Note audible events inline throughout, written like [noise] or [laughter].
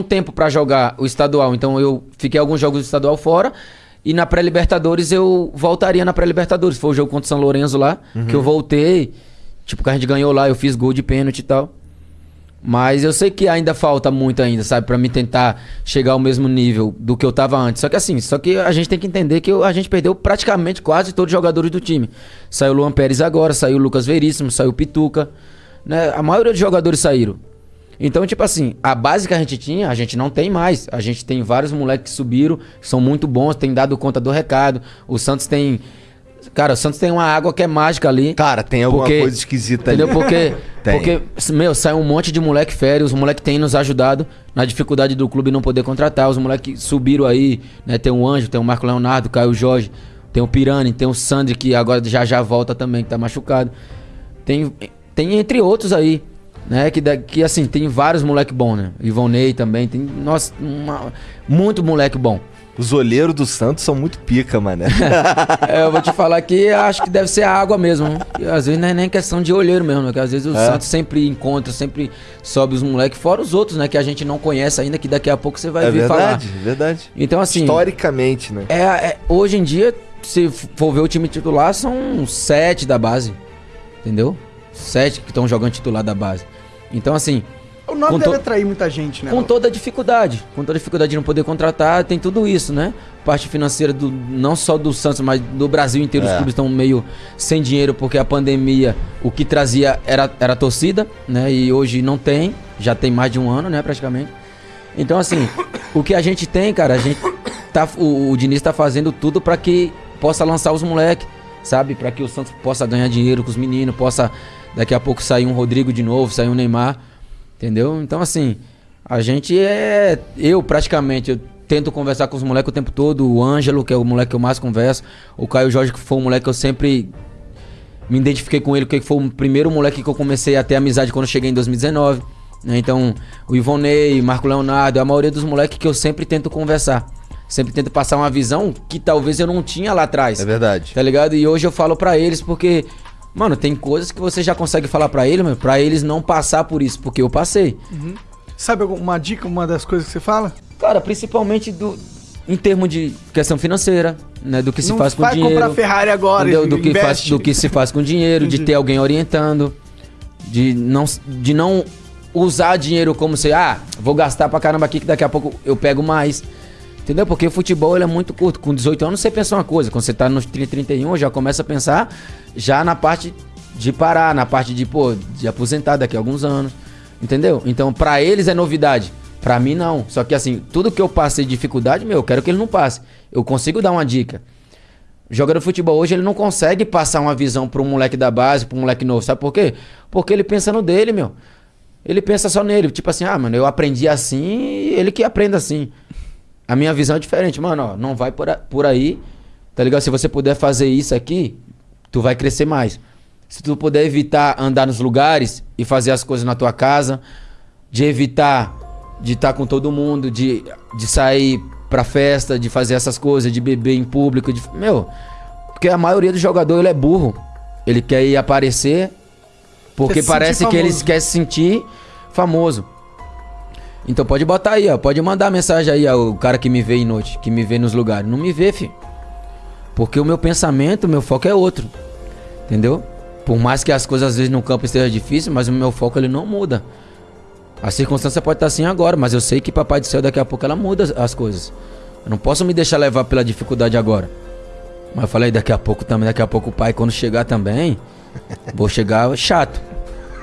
um tempo pra jogar o estadual, então eu fiquei alguns jogos do estadual fora. E na pré-Libertadores eu voltaria na pré-Libertadores. Foi o jogo contra o São Lourenço lá, que eu voltei. Tipo, que a gente ganhou lá, eu fiz gol de pênalti e tal. Mas eu sei que ainda falta muito ainda, sabe? Pra mim tentar chegar ao mesmo nível do que eu tava antes. Só que assim, só que a gente tem que entender que a gente perdeu praticamente quase todos os jogadores do time. Saiu o Luan Pérez agora, saiu o Lucas Veríssimo, saiu o Pituca. Né? A maioria dos jogadores saíram. Então, tipo assim, a base que a gente tinha, a gente não tem mais. A gente tem vários moleques que subiram, são muito bons, tem dado conta do recado. O Santos tem. Cara, o Santos tem uma água que é mágica ali. Cara, tem alguma Porque- coisa esquisita Entendeu? ali. Porque, [laughs] Tem. porque, meu, sai um monte de moleque férias, os moleques têm nos ajudado na dificuldade do clube não poder contratar. Os moleques subiram aí, né? Tem o Anjo, tem o Marco Leonardo, Caio Jorge, tem o Pirani, tem o Sandri, que agora já já volta também, que tá machucado. Tem, tem entre outros aí, né? Que, que assim, tem vários moleque bom, né? Ivonei também, tem, nossa, uma- muito moleque bom. Os olheiros do Santos são muito pica, mané. [laughs] É, eu vou te falar que acho que deve ser a água mesmo. E às vezes não é nem questão de olheiro mesmo, né? Que às vezes o É. Santos sempre encontra, sempre sobe os moleques, fora os outros, né? Que a gente não conhece ainda, que daqui a pouco você vai é vir verdade, falar. é verdade. Então, assim, Historicamente, né? é, é- hoje em dia, se for ver o time titular, são sete da base. Entendeu? Sete que estão jogando titular da base. Então, assim, O nome Com deve to- atrair muita gente, né? com toda a dificuldade. Com toda a dificuldade de não poder contratar, tem tudo isso, né? Parte financeira do, não só do Santos, mas do Brasil inteiro. Os É. clubes estão meio sem dinheiro porque a pandemia, o que trazia era, era a torcida, né? E hoje não tem, já tem mais de um ano, né? Praticamente. Então, assim, [coughs] o que a gente tem, cara, a gente tá. O, o Diniz tá fazendo tudo pra que possa lançar os moleques, sabe? Pra que o Santos possa ganhar dinheiro com os meninos, possa daqui a pouco sair um Rodrigo de novo, sair um Neymar. Entendeu? Então, assim, a gente é. Eu, praticamente, eu tento conversar com os moleques o tempo todo. O Ângelo, que é o moleque que eu mais converso. O Caio Jorge, que foi um moleque que eu sempre me identifiquei com ele, porque foi o primeiro moleque que eu comecei a ter amizade quando eu cheguei em 2019. né? Então, o Ivonei, Marco Leonardo, a maioria dos moleques que eu sempre tento conversar. Sempre tento passar uma visão que talvez eu não tinha lá atrás. É verdade. Tá ligado? E hoje eu falo pra eles porque, mano, tem coisas que você já consegue falar pra eles, mas pra eles não passar por isso, porque eu passei. Sabe alguma dica, uma das coisas que você fala? Cara, principalmente do em termos de questão financeira, né, do que se Não faz com vai dinheiro. comprar Ferrari agora, entendeu? do que faz, do que se faz com dinheiro, de ter alguém orientando, de não de não usar dinheiro como se, ah, vou gastar pra caramba aqui que daqui a pouco eu pego mais. Entendeu? Porque o futebol ele é muito curto. Com 18 anos você pensa uma coisa, quando você tá nos 30, 31, já começa a pensar já na parte de parar, na parte de, pô, de aposentar daqui a alguns anos. Entendeu? Então, pra eles é novidade. Pra mim, não. Só que assim, tudo que eu passei de dificuldade, meu, eu quero que ele não passe. Eu consigo dar uma dica. Jogador de futebol hoje, ele não consegue passar uma visão pra um moleque da base, pra um moleque novo. Sabe por quê? Porque ele pensa no dele, meu. Ele pensa só nele. Tipo assim, ah, mano, eu aprendi assim, ele que aprenda assim. A minha visão é diferente. Mano, ó, não vai por, a- por aí, tá ligado? Se você puder fazer isso aqui, tu vai crescer mais. Se tu puder evitar andar nos lugares e fazer as coisas na tua casa, de evitar de estar com todo mundo, de, de sair pra festa, de fazer essas coisas, de beber em público, de, meu, porque a maioria do jogador ele é burro. Ele quer ir aparecer porque parece que ele quer se sentir famoso. Então pode botar aí, ó. Pode mandar mensagem aí, ó, o cara que me vê em noite, que me vê nos lugares. Não me vê, filho. Porque o meu pensamento, o meu foco é outro. Entendeu? Por mais que as coisas às vezes no campo estejam difíceis, mas o meu foco ele não muda. A circunstância pode estar assim agora, mas eu sei que Papai do Céu daqui a pouco ela muda as coisas. Eu não posso me deixar levar pela dificuldade agora. Mas eu falei, daqui a pouco também, daqui a pouco o pai, quando chegar também, vou chegar chato.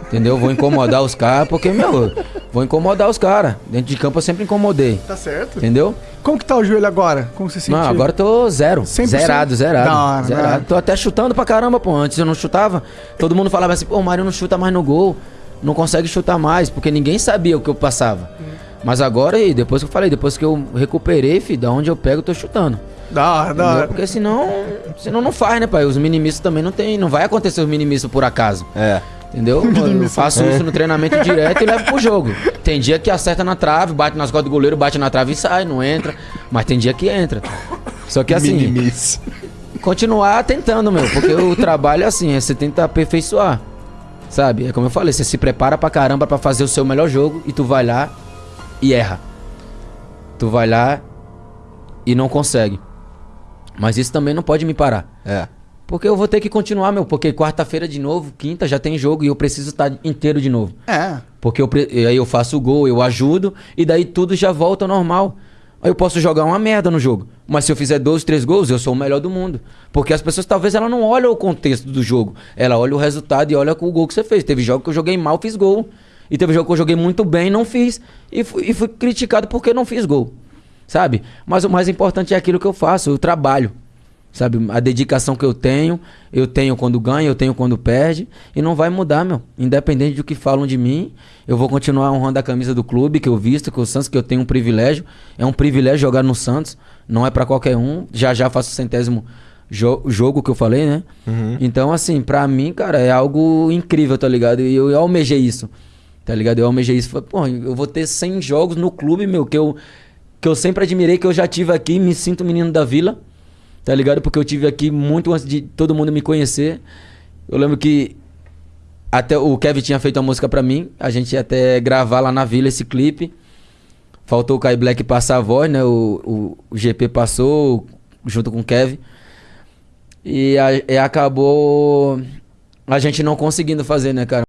Entendeu? Vou incomodar os caras, porque, meu, vou incomodar os caras. Dentro de campo eu sempre incomodei. Tá certo. Entendeu? Como que tá o joelho agora? Como você sentiu? Não, agora eu tô zero. 100%? Zerado, zerado. Da hora, zerado. hora. Tô até chutando pra caramba, pô. Antes eu não chutava. Todo mundo falava assim, pô, o Mário não chuta mais no gol. Não consegue chutar mais, porque ninguém sabia o que eu passava. Mas agora, e depois que eu falei, depois que eu recuperei, filho, da onde eu pego, eu tô chutando. Da hora, da hora. Porque senão, senão não faz, né, pai? Os minimistas também não tem. Não vai acontecer os minimistas por acaso. É. Entendeu? [laughs] Eu faço isso no treinamento direto e levo pro jogo. Tem dia que acerta na trave, bate nas costas do goleiro, bate na trave e sai, não entra. Mas tem dia que entra. Só que assim, Minimice. continuar tentando, meu. Porque o trabalho é assim, é você tenta aperfeiçoar. Sabe? É como eu falei, você se prepara pra caramba pra fazer o seu melhor jogo e tu vai lá e erra. tu vai lá e não consegue. Mas isso também não pode me parar. É. Porque eu vou ter que continuar, meu. Porque quarta-feira de novo, quinta já tem jogo e eu preciso estar inteiro de novo. É. Porque eu, aí eu faço o gol, eu ajudo e daí tudo já volta ao normal. Aí eu posso jogar uma merda no jogo. Mas se eu fizer dois, três gols, eu sou o melhor do mundo. Porque as pessoas talvez ela não olham o contexto do jogo. Ela olha o resultado e olha o gol que você fez. Teve jogo que eu joguei mal, fiz gol. E teve jogo que eu joguei muito bem, não fiz. E fui, e fui criticado porque não fiz gol. Sabe? Mas o mais importante é aquilo que eu faço, eu trabalho. Sabe? A dedicação que eu tenho, eu tenho quando ganha, eu tenho quando perde. E não vai mudar, meu. Independente do que falam de mim, eu vou continuar honrando a camisa do clube que eu visto, que o Santos, que eu tenho um privilégio. É um privilégio jogar no Santos. Não é pra qualquer um. Já já faço o centésimo jo- jogo que eu falei, né? Então, assim, pra mim, cara, é algo incrível, tá ligado? E eu, eu almejei isso. Tá ligado? Eu almejei isso. Falei, pô, eu vou ter 100 jogos no clube, meu, que eu, que eu sempre admirei, que eu já tive aqui, me sinto menino da vila. Tá ligado? Porque eu tive aqui muito antes de todo mundo me conhecer. Eu lembro que até o Kevin tinha feito uma música pra mim. A gente ia até gravar lá na vila esse clipe. Faltou o Kai Black passar a voz, né? O, o, o GP passou junto com o Kevin. E, a- e acabou a gente não conseguindo fazer, né, cara?